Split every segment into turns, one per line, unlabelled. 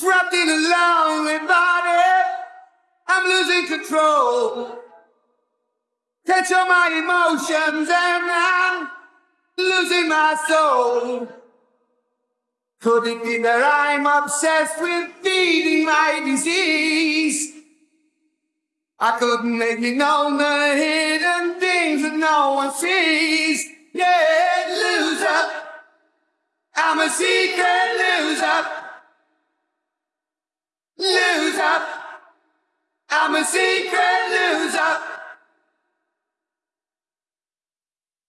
Trapped in a lonely body, I'm losing control. Control my emotions and I'm losing my soul. Could it be that I'm obsessed with feeding my disease? I couldn't make it known the hidden things that no one sees. Yeah, loser. I'm a secret loser. A secret loser.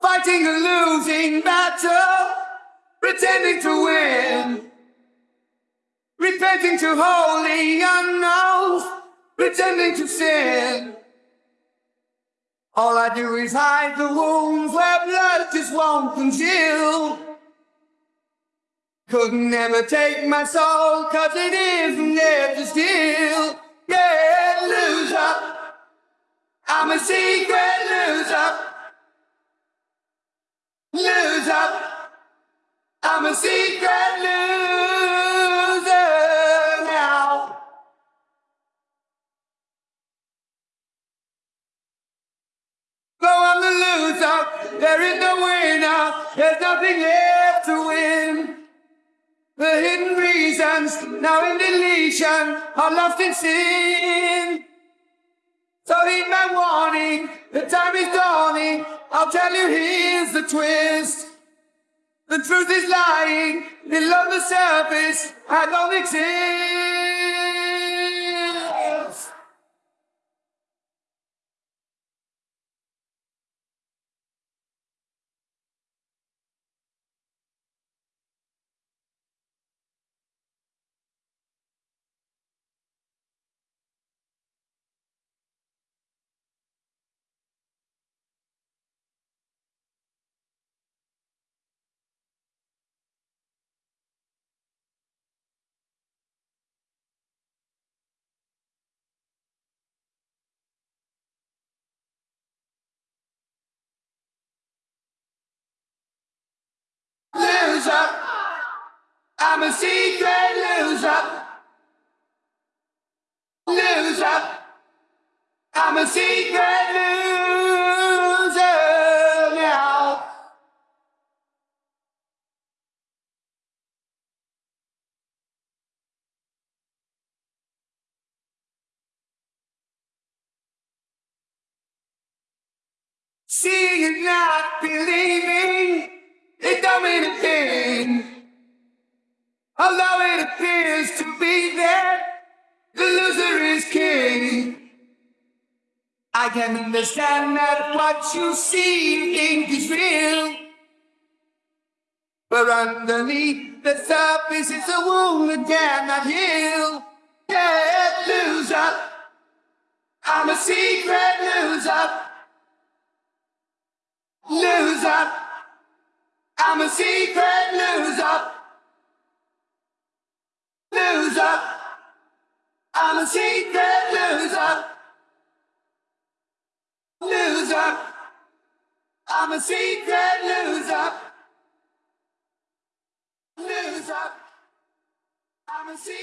Fighting a losing battle, pretending to win. Repenting to holy unknowns, pretending to sin. All I do is hide the wounds where blood just won't conceal. Couldn't ever take my soul, cause it isn't there to steal. Yeah, loser. I'm a secret loser. Loser. I'm a secret loser now. Go on the loser. There is no winner. There's nothing left to win. The now in deletion, are lost in sin. So heed my warning, the time is dawning. I'll tell you here's the twist. The truth is lying below the surface. I don't exist. A secret loser. Loser. I'm a secret loser now. Seeing and not appears to be that the loser is king. I can understand that what you see think is real. But underneath the surface is a wound that cannot heal. Yeah, loser. I'm a secret loser. Loser. I'm a secret loser. Loser. I'm a secret loser. Loser. I'm a secret loser. Loser. I'm a secret.